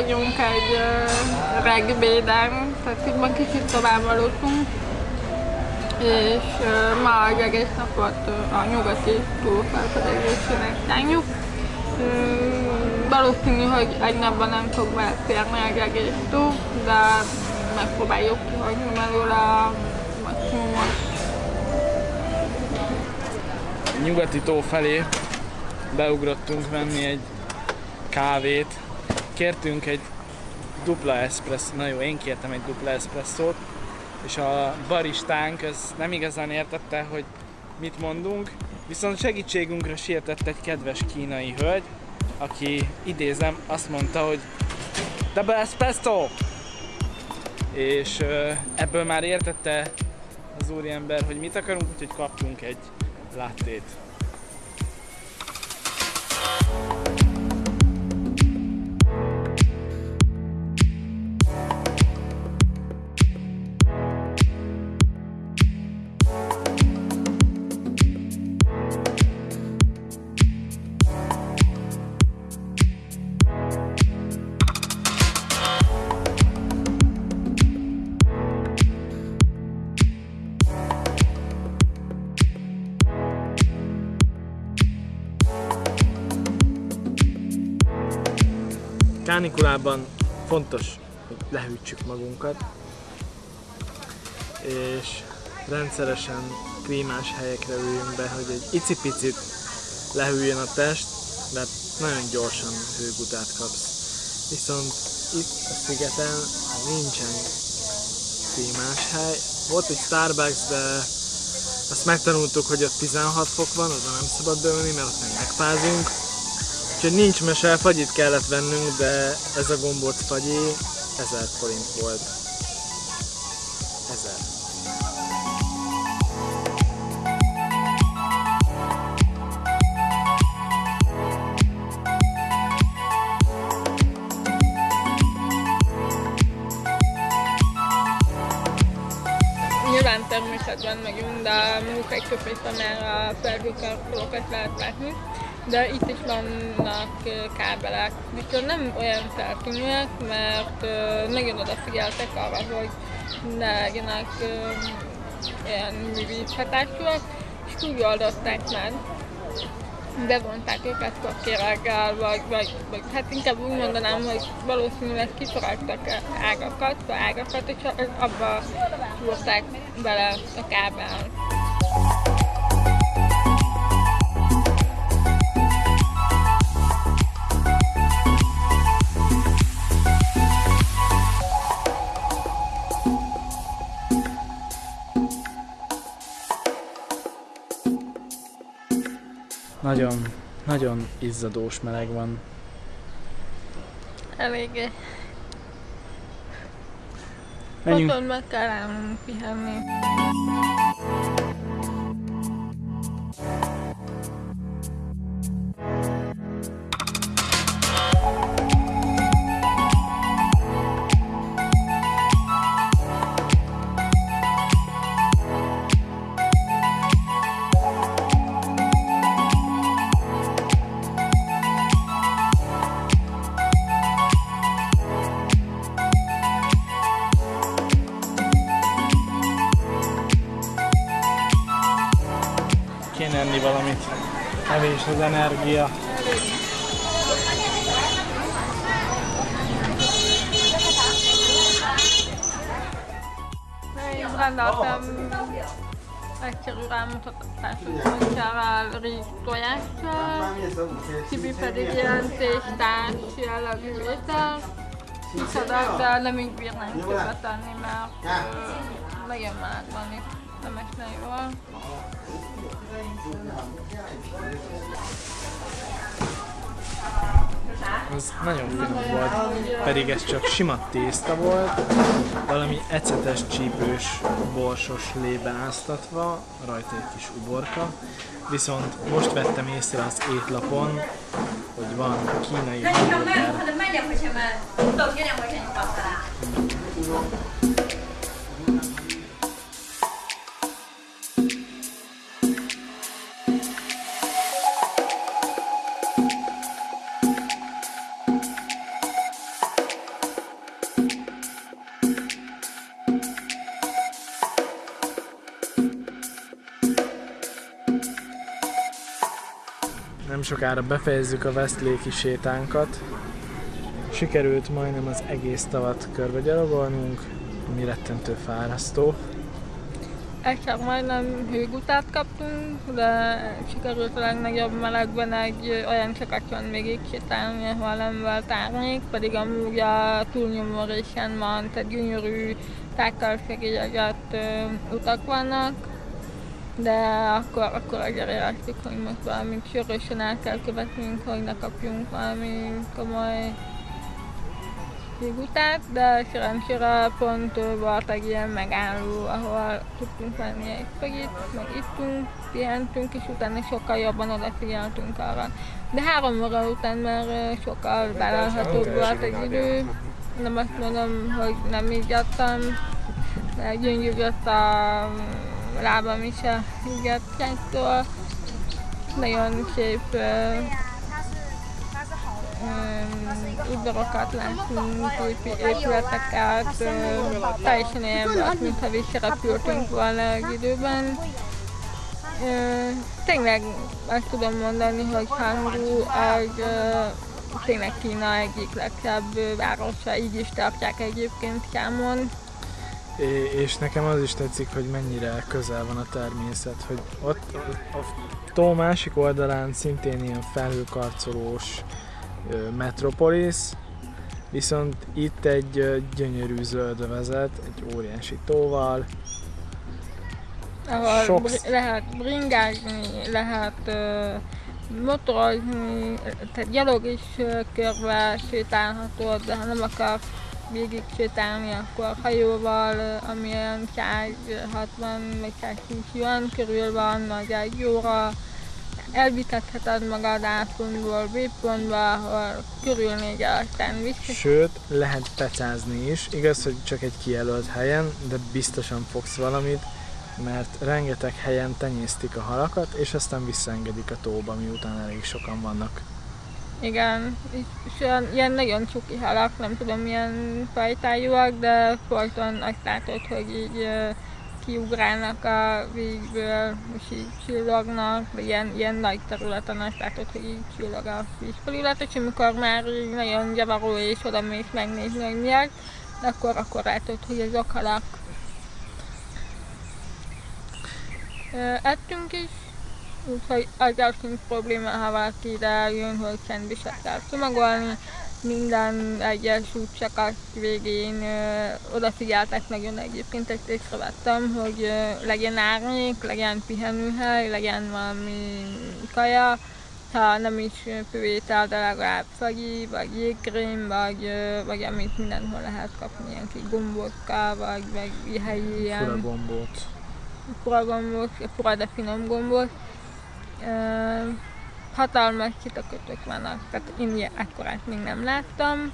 vagyunk egy reggibéden, tehát így kicsit tovább aludtunk, és ma egy egész napot a nyugati túlfelfedezésének tánjuk. Valószínű, hogy egy napban nem fog beleférni egy egész túl, de megpróbáljuk kihagyni belőle a maximumot. Nyugati tó felé beugrottunk venni egy kávét. Kértünk egy dupla espresso, na jó, én kértem egy dupla espresszót, és a baristánk az nem igazán értette, hogy mit mondunk, viszont segítségünkre sietett egy kedves kínai hölgy, aki idézem, azt mondta, hogy Double espresso! És ebből már értette az úriember, hogy mit akarunk, úgyhogy kaptunk egy lattét. Kánikulában fontos, hogy lehűtsük magunkat, és rendszeresen klímás helyekre üljünk be, hogy egy icipicit lehűljön a test, mert nagyon gyorsan hőgutát kapsz. Viszont itt a szigeten nincsen klímás hely. Volt egy Starbucks, de azt megtanultuk, hogy ott 16 fok van, oda nem szabad beülni, mert ott meg megfázunk. Úgyhogy nincs mese, fagyit kellett vennünk, de ez a gombóc fagyi 1000 forint volt. 1000. Nyilván természetben megyünk, de mondjuk egy köpést, amelyre a felhőkarkolókat lehet látni de itt is vannak kábelek, viszont nem olyan feltűnőek, mert nagyon odafigyeltek arra, hogy ne legyenek ilyen művíz és úgy oldották meg, bevonták őket kokkéreggel, vagy, vagy, vagy hát inkább úgy mondanám, hogy valószínűleg kifaragtak ágakat, ágakat, és abba szúrták bele a kábel. Nagyon, nagyon izzadós meleg van. Eléggé. Menjünk. Otthon meg kell állnunk pihenni. Enni valamit. Kevés az energia. Én rendeltem egyszerű rámutatású kutyával rizs tojással, Tibi pedig ilyen tésztás jellegű étel. Kiszadak, de nem így bírnánk többet tenni, mert ö, nagyon meleg van itt, nem esne jól. Az nagyon finom volt, pedig ez csak sima tészta volt, valami ecetes, csípős, borsos lébe áztatva, rajta egy kis uborka. Viszont most vettem észre az étlapon, hogy van kínai hamburger, sokára befejezzük a Westléki sétánkat. Sikerült majdnem az egész tavat körbe ami rettentő fárasztó. Egyszer majdnem hőgutát kaptunk, de sikerült a legnagyobb melegben egy olyan csakatjon még sétálni, ahol nem volt árnyék, pedig amúgy a túlnyomó részen van, tehát gyönyörű tákkal fekérjegett utak vannak, de akkor, akkor azért éreztük, hogy most valamit sürgősen el kell követnünk, hogy ne kapjunk valami komoly utát, de szerencsére pont volt egy ilyen megálló, ahol tudtunk venni egy fagit, meg ittunk, pihentünk, és utána sokkal jobban odafigyeltünk arra. De három óra után már sokkal vállalhatóbb volt egy idő. Nem azt mondom, hogy nem így adtam, de gyöngyűgött a lábam is a higgadtságtól. Nagyon szép udvarokat láttunk, épületeket, teljesen olyan volt, mintha visszarepültünk volna egy időben. Tényleg azt tudom mondani, hogy Hangú egy tényleg Kína egyik legszebb városa, így is tartják egyébként számon. És nekem az is tetszik, hogy mennyire közel van a természet, hogy ott a tó másik oldalán szintén ilyen felhőkarcolós metropolis, viszont itt egy gyönyörű zöld vezet, egy óriási tóval. Ahol Sok... lehet bringázni, lehet uh, motorozni, tehát gyalog is körbe sétálható, de ha nem akar végig sétálni, akkor hajóval, ami olyan 160 vagy 120 van, körül van, vagy egy óra, elvithetheted magad A pontból B pontba, ahol körülnégy aztán vissza. Sőt, lehet pecázni is. Igaz, hogy csak egy kijelölt helyen, de biztosan fogsz valamit, mert rengeteg helyen tenyésztik a halakat, és aztán visszaengedik a tóba, miután elég sokan vannak. Igen, és olyan, ilyen nagyon csuki halak, nem tudom milyen fajtájúak, de folyton azt látod, hogy így kiugrálnak a vízből, és így csillognak, ilyen, ilyen nagy területen azt látod, hogy így csillog a vízfelület, és amikor már így nagyon gyavaró és oda mész megnézni, hogy miért, akkor, akkor látod, hogy azok halak. Ettünk is, úgyhogy az sincs probléma, ha valaki ide jön, hogy szendviset kell csomagolni, minden egyes útszakasz végén ö, odafigyeltek nagyon egyébként, ezt észrevettem, hogy ö, legyen árnyék, legyen pihenőhely, legyen valami kaja, ha nem is főétel, de legalább fagyi, vagy jégkrém, vagy, vagy amit mindenhol lehet kapni, ilyen kis gombókkal, vagy, vagy helyi ilyen... Fura gombót. Fura gombót, fura de finom gombót. Hatalmas csitakötök vannak, tehát én ilyen ekkorát még nem láttam.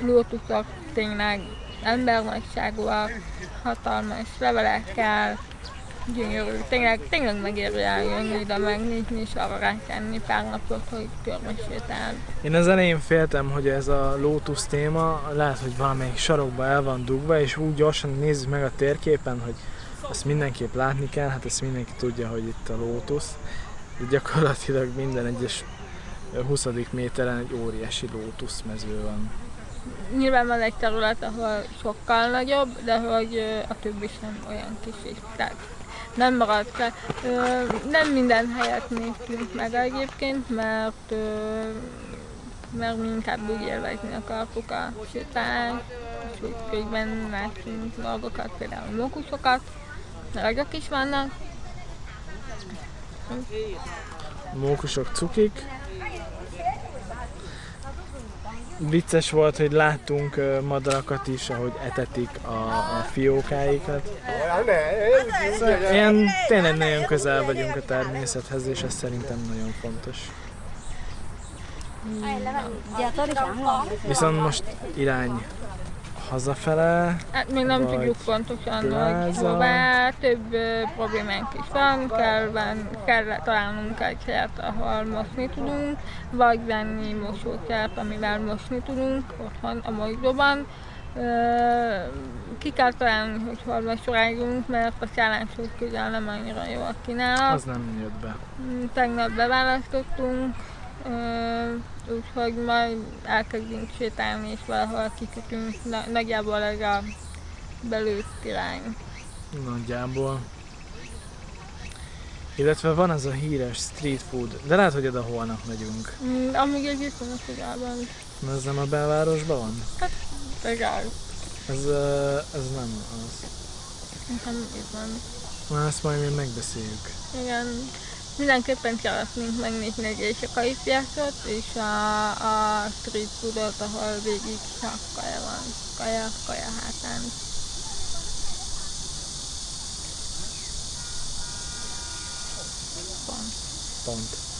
Lótuszok tényleg embernagyságúak, hatalmas levelekkel, gyönyörű, tényleg, tényleg megéri eljönni ide megnézni és arra rákenni pár napot, hogy körbesétál. Én az elején féltem, hogy ez a lótusz téma lehet, hogy valamelyik sarokba el van dugva, és úgy gyorsan nézzük meg a térképen, hogy ezt mindenképp látni kell, hát ezt mindenki tudja, hogy itt a lótusz de gyakorlatilag minden egyes 20. méteren egy óriási lótuszmező van. Nyilván van egy terület, ahol sokkal nagyobb, de hogy a többi sem olyan kis is. Tehát nem maradt fel. Nem minden helyet néztünk meg egyébként, mert mert mi inkább úgy élvezni akartuk a sétálást, és úgy közben láttunk dolgokat, például mókusokat, ragyak is vannak, Mókusok cukik. Vicces volt, hogy láttunk madarakat is, ahogy etetik a, a fiókáikat. Szóval ilyen tényleg nagyon közel vagyunk a természethez, és ez szerintem nagyon fontos. Viszont most irány hazafele. Hát még nem tudjuk pontosan, hogy hová, több uh, problémánk is van, kell, van, kell találnunk egy helyet, ahol mosni tudunk, vagy venni mosókert, amivel mosni tudunk otthon a mosdóban. Ki kell találni, hogy hol vasoráljunk, mert a szállások közel nem annyira jó a kínálat. Az nem jött be. Tegnap beválasztottunk, Ö, úgyhogy majd elkezdünk sétálni, és valahol kikötünk na- nagyjából ez a belőtt irány. Nagyjából. Illetve van az a híres street food, de lehet, hogy oda holnap megyünk. Mm, amíg egy viszonylag közelben, Ez nem a belvárosban van? legalább, Ez, ez nem az. nekem itt van. Na, ezt majd még megbeszéljük. Igen, mindenképpen szeretnénk megnézni egy éjszakai és a, a street foodot, ahol végig csak kaja van. Kaja, kaja hátán. Pont. Pont.